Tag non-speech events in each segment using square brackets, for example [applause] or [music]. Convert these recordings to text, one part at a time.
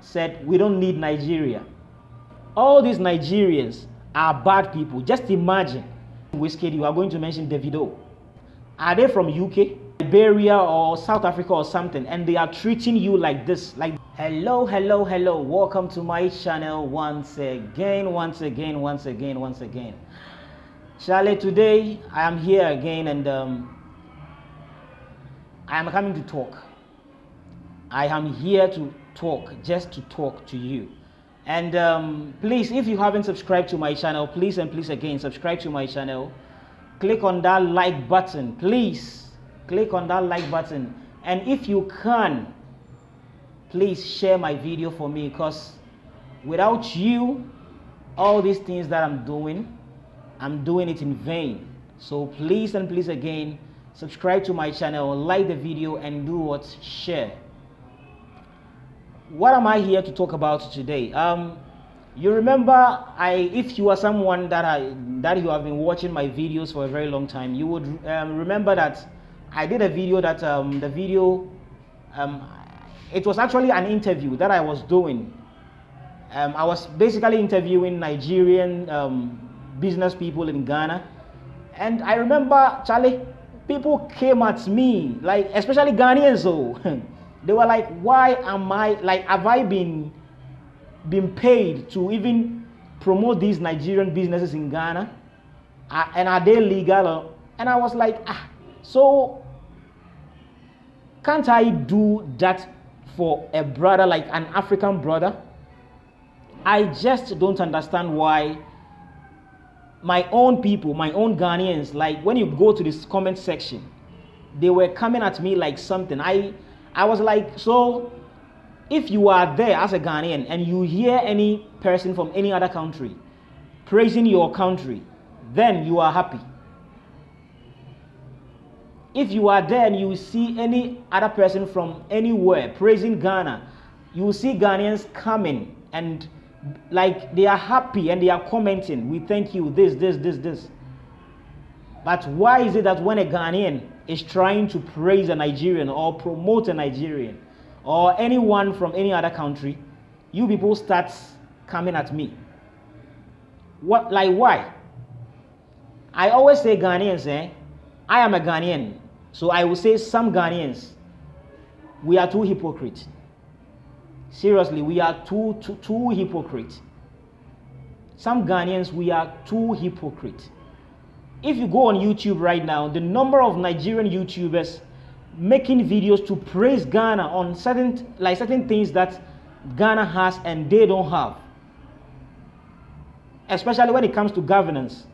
said, We don't need Nigeria. All these Nigerians are bad people. Just imagine, Wizkid, you are going to mention Davido. Are they from UK, Liberia, or South Africa or something? And they are treating you like this. Like, hello, hello, hello. Welcome to my channel once again, once again, once again, once again. Charlie, today I am here again and um, I am coming to talk. I am here to talk, just to talk to you. And um, please, if you haven't subscribed to my channel, please and please again, subscribe to my channel. Click on that like button, please. Click on that like button. And if you can, please share my video for me because without you, all these things that I'm doing, I'm doing it in vain. So please and please again, subscribe to my channel, like the video and do what? Share what am I here to talk about today? Um, you remember, I if you are someone that I that you have been watching my videos for a very long time, you would um, remember that I did a video that um, the video um, it was actually an interview that I was doing. Um, I was basically interviewing Nigerian um, business people in Ghana, and I remember Charlie, people came at me like especially Ghanaians though. [laughs] They were like, why am I like have I been been paid to even promote these Nigerian businesses in Ghana? Uh, and are they legal? And I was like, ah, so can't I do that for a brother like an African brother? I just don't understand why my own people, my own Ghanaians, like when you go to this comment section, they were coming at me like something. I I was like, so if you are there as a Ghanaian and you hear any person from any other country praising your country, then you are happy. If you are there and you see any other person from anywhere praising Ghana, you see Ghanaians coming and like they are happy and they are commenting, we thank you, this, this, this, this. But why is it that when a Ghanaian is trying to praise a Nigerian or promote a Nigerian or anyone from any other country, you people start coming at me. What like why? I always say Ghanaians, eh? I am a Ghanaian. So I will say some Ghanaians, we are too hypocrite. Seriously, we are too too, too hypocrite. Some Ghanaians, we are too hypocrite if you go on YouTube right now, the number of Nigerian YouTubers making videos to praise Ghana on certain like certain things that Ghana has and they don't have. Especially when it comes to governance.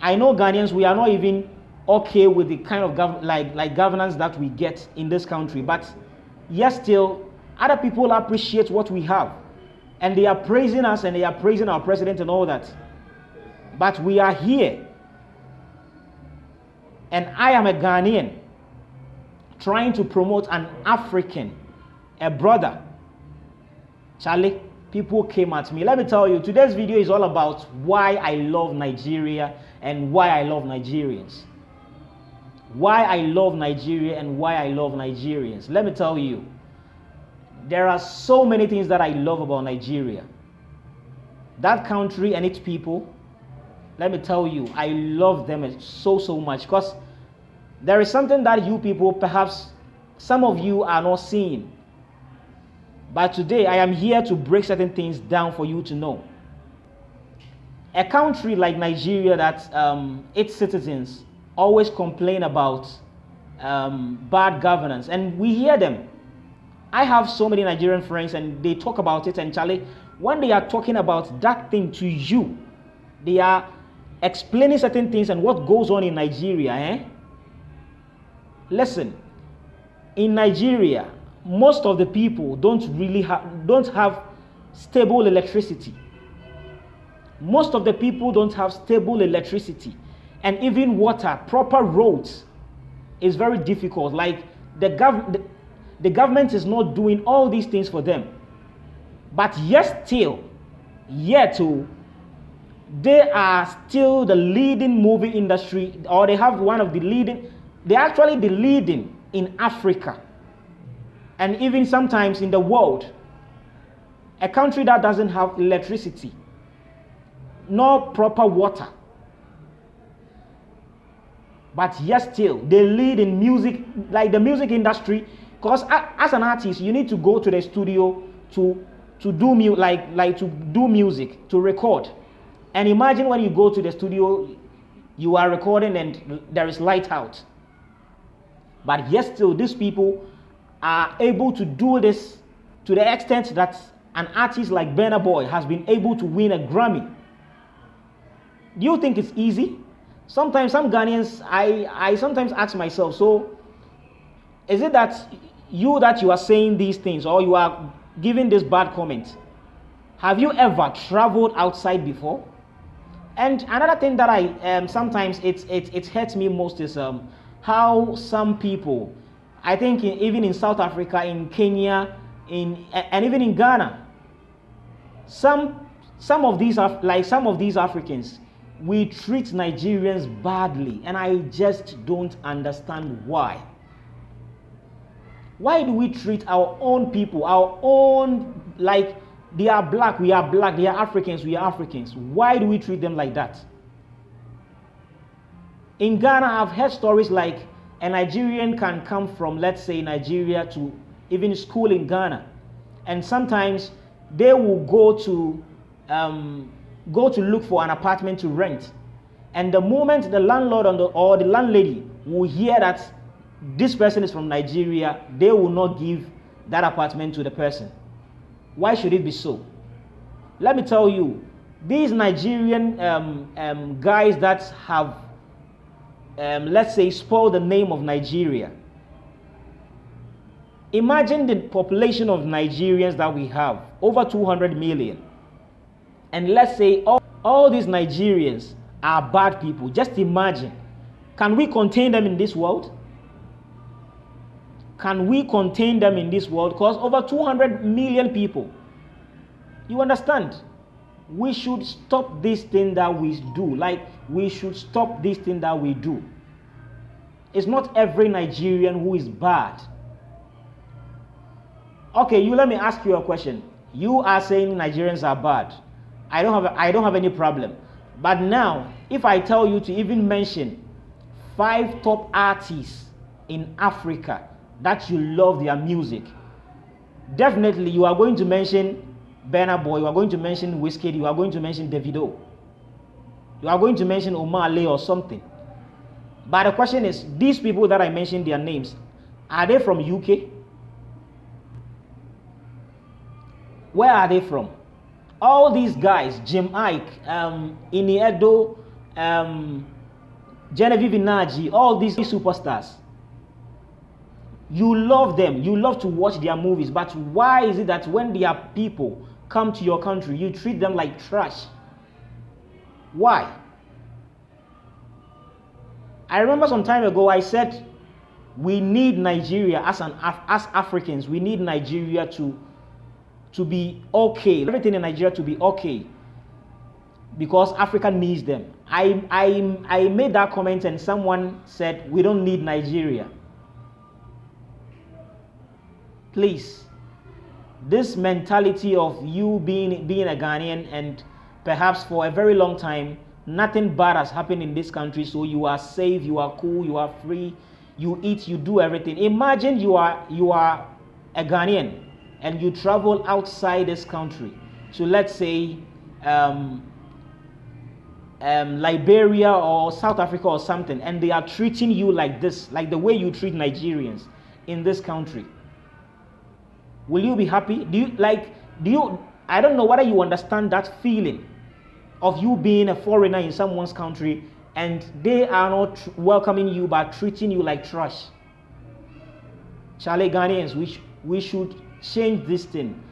I know Ghanaians we are not even okay with the kind of gov- like like governance that we get in this country, but yet still other people appreciate what we have. And they are praising us and they are praising our president and all that. But we are here. And I am a Ghanaian trying to promote an African, a brother. Charlie, people came at me. Let me tell you, today's video is all about why I love Nigeria and why I love Nigerians. Why I love Nigeria and why I love Nigerians. Let me tell you, there are so many things that I love about Nigeria. That country and its people, let me tell you, I love them so, so much because there is something that you people, perhaps some of you are not seeing. But today I am here to break certain things down for you to know. A country like Nigeria that um, its citizens always complain about um, bad governance, and we hear them. I have so many Nigerian friends, and they talk about it. And Charlie, when they are talking about that thing to you, they are explaining certain things and what goes on in Nigeria, eh? Listen, in Nigeria, most of the people don't really have don't have stable electricity. Most of the people don't have stable electricity and even water, proper roads is very difficult. Like the, gov- the, the government is not doing all these things for them. But yet still, yet to they are still the leading movie industry, or they have one of the leading, they're actually the leading in Africa and even sometimes in the world a country that doesn't have electricity, no proper water. But yet still, they lead in music, like the music industry. Because as an artist, you need to go to the studio to to do mu- like like to do music, to record. And imagine when you go to the studio, you are recording and there is light out. But yet still, these people are able to do this to the extent that an artist like Burna Boy has been able to win a Grammy. Do you think it's easy? Sometimes some Ghanaians, I, I sometimes ask myself, so is it that you that you are saying these things or you are giving this bad comment, have you ever traveled outside before? And another thing that I um, sometimes it, it, it hurts me most is um, how some people, I think in, even in South Africa, in Kenya, in and even in Ghana, some some of these like some of these Africans, we treat Nigerians badly, and I just don't understand why. Why do we treat our own people, our own, like they are black, we are black, they are Africans, we are Africans? Why do we treat them like that? In Ghana, I've heard stories like a Nigerian can come from, let's say, Nigeria to even school in Ghana, and sometimes they will go to um, go to look for an apartment to rent, and the moment the landlord or the landlady will hear that this person is from Nigeria, they will not give that apartment to the person. Why should it be so? Let me tell you, these Nigerian um, um, guys that have, um, let's say, spoiled the name of Nigeria. Imagine the population of Nigerians that we have, over 200 million. And let's say all, all these Nigerians are bad people. Just imagine. Can we contain them in this world? Can we contain them in this world? Because over 200 million people. You understand? We should stop this thing that we do. Like, we should stop this thing that we do. It's not every Nigerian who is bad. Okay, you let me ask you a question. You are saying Nigerians are bad. I don't have I don't have any problem. But now, if I tell you to even mention five top artists in Africa that you love their music, definitely you are going to mention Burna Boy, you are going to mention Wizkid, you are going to mention Davido, you are going to mention Omah Lay or something. But the question is, these people that I mentioned their names, are they from UK? Where are they from? All these guys, Jim Iyke, um, um, Genevieve Nnaji, all these superstars, you love them, you love to watch their movies, but why is it that when their people come to your country, you treat them like trash? Why? I remember some time ago I said we need Nigeria as an as Africans, we need Nigeria to to be okay. Everything in Nigeria to be okay. Because Africa needs them. I, I, I made that comment and someone said we don't need Nigeria please this mentality of you being being a Ghanaian and perhaps for a very long time nothing bad has happened in this country. So you are safe you are cool you are free you eat you do everything. Imagine you are you are a Ghanaian and you travel outside this country. So let's say um, um, Liberia or South Africa or something and they are treating you like this like the way you treat Nigerians in this country Will you be happy? Do you like, do you, I don't know whether you understand that feeling of you being a foreigner in someone's country and they are not welcoming you but treating you like trash. Charlie Ghanaians, we, sh- we should change this thing,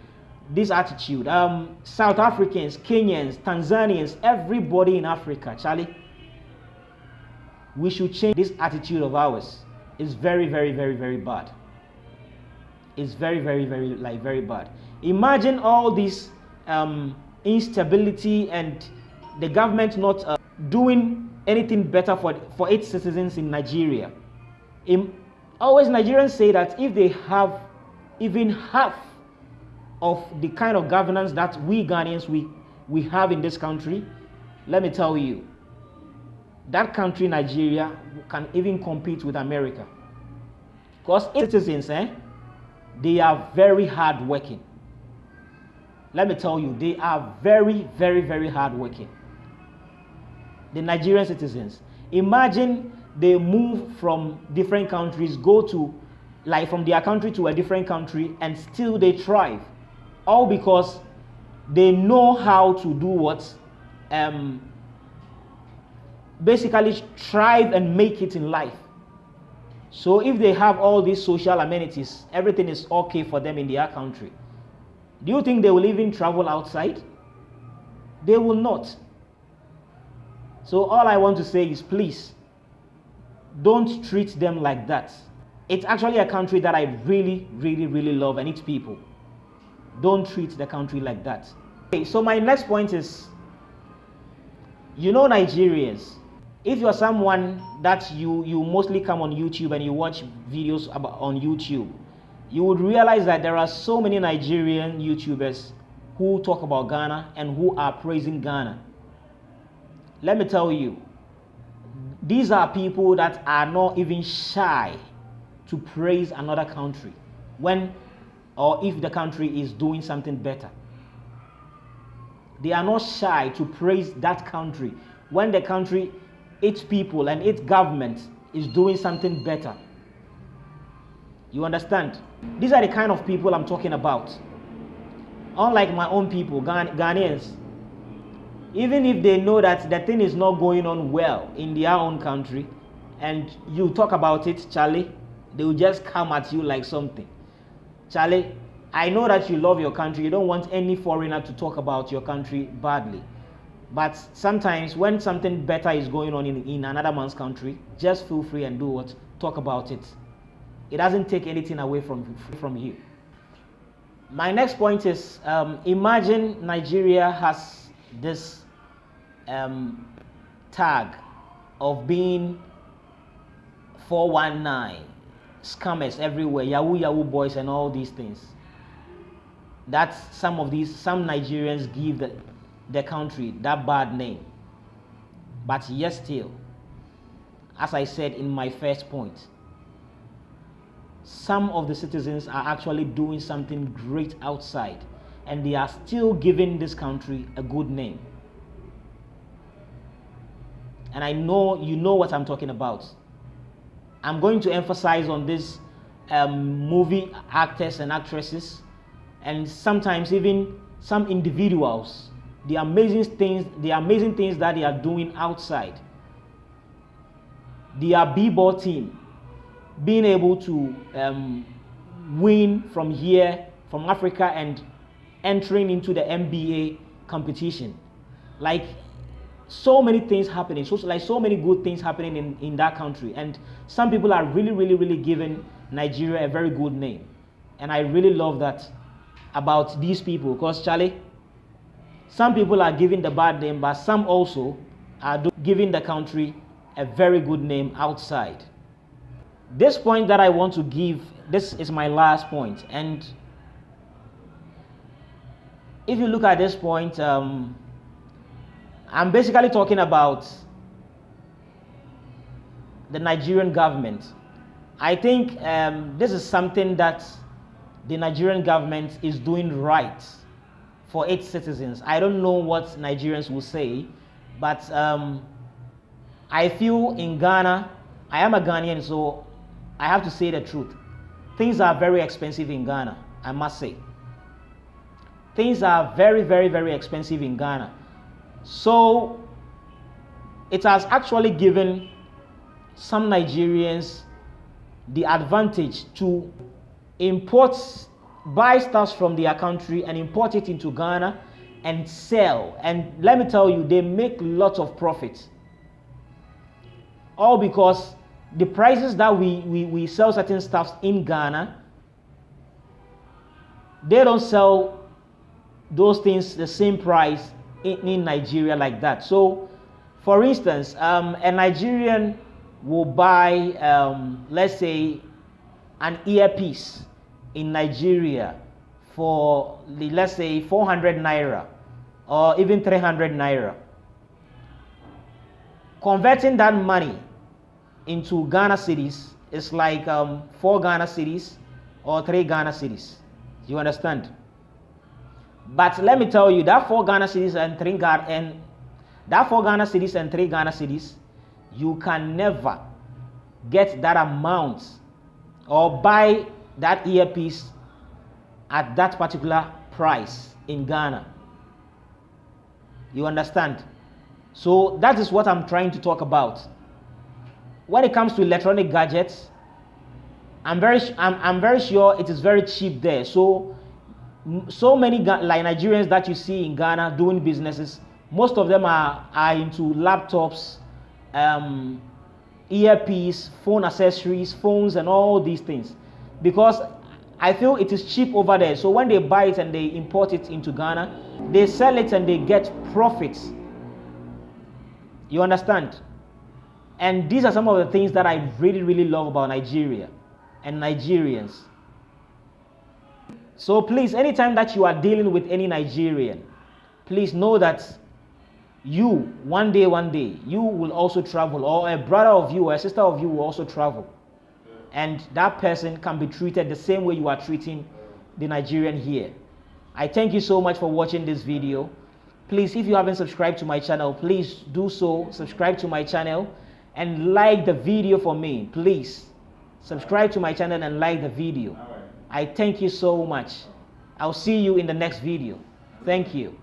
this attitude. Um, South Africans, Kenyans, Tanzanians, everybody in Africa, Charlie, we should change this attitude of ours. It's very, very, very, very bad is very, very, very, like very bad. Imagine all this um, instability and the government not uh, doing anything better for, for its citizens in Nigeria. In, always Nigerians say that if they have even half of the kind of governance that we Ghanaians we, we have in this country, let me tell you, that country, Nigeria, can even compete with America. Because citizens, eh, they are very hard working. Let me tell you, they are very, very, very hard working. The Nigerian citizens. Imagine they move from different countries, go to like from their country to a different country, and still they thrive. All because they know how to do what um, basically thrive and make it in life. So if they have all these social amenities, everything is okay for them in their country. Do you think they will even travel outside? They will not. So all I want to say is please don't treat them like that. It's actually a country that I really, really, really love and its people. Don't treat the country like that. Okay, so my next point is you know Nigerians if you're someone that you you mostly come on youtube and you watch videos about on youtube you would realize that there are so many nigerian youtubers who talk about ghana and who are praising ghana. Let me tell you these are people that are not even shy to praise another country when or if the country is doing something better. They are not shy to praise that country when the country its people and its government is doing something better. You understand? These are the kind of people I'm talking about. Unlike my own people, Ghan- Ghanaians, even if they know that the thing is not going on well in their own country, and you talk about it, Charlie, they will just come at you like something. Charlie, I know that you love your country. You don't want any foreigner to talk about your country badly. But sometimes when something better is going on in, in another man's country, just feel free and do what? Talk about it. It doesn't take anything away from, from you. My next point is um, imagine Nigeria has this um, tag of being 419, scammers everywhere, Yahoo Yahoo boys, and all these things. That some of these, some Nigerians give the, the country that bad name. But yet still, as I said in my first point, some of the citizens are actually doing something great outside and they are still giving this country a good name. And I know you know what I'm talking about. I'm going to emphasize on this um, movie actors and actresses, and sometimes even some individuals the amazing things, the amazing things that they are doing outside. Their b-ball team being able to um, win from here, from Africa, and entering into the NBA competition. Like so many things happening, so like so many good things happening in, in that country. And some people are really, really, really giving Nigeria a very good name. And I really love that about these people because Charlie, some people are giving the bad name, but some also are giving the country a very good name outside. This point that I want to give, this is my last point. And if you look at this point, um, I'm basically talking about the Nigerian government. I think um, this is something that the Nigerian government is doing right for its citizens. I don't know what Nigerians will say, but um, I feel in Ghana, I am a Ghanaian, so I have to say the truth. Things are very expensive in Ghana, I must say. Things are very, very, very expensive in Ghana. So it has actually given some Nigerians the advantage to import buy stuff from their country and import it into Ghana and sell. And let me tell you, they make lots of profit. All because the prices that we, we, we sell certain stuffs in Ghana, they don't sell those things the same price in, in Nigeria like that. So, for instance, um, a Nigerian will buy, um, let's say, an earpiece in Nigeria for let's say 400 naira or even 300 naira. Converting that money into Ghana cedis is like um, four Ghana cedis or three Ghana cedis. You understand? But let me tell you that four Ghana cedis and three Ghana and that four Ghana cedis and three Ghana cedis, you can never get that amount or buy that earpiece at that particular price in Ghana. You understand? So that is what I'm trying to talk about. When it comes to electronic gadgets, I'm very I'm, I'm very sure it is very cheap there. So so many like Nigerians that you see in Ghana doing businesses, most of them are, are into laptops, um, earpiece, phone accessories, phones, and all these things. Because I feel it is cheap over there. So when they buy it and they import it into Ghana, they sell it and they get profits. You understand? And these are some of the things that I really, really love about Nigeria and Nigerians. So please, anytime that you are dealing with any Nigerian, please know that you, one day, one day, you will also travel, or a brother of you or a sister of you will also travel. And that person can be treated the same way you are treating the Nigerian here. I thank you so much for watching this video. Please, if you haven't subscribed to my channel, please do so. Subscribe to my channel and like the video for me, please. Subscribe to my channel and like the video. I thank you so much. I'll see you in the next video. Thank you.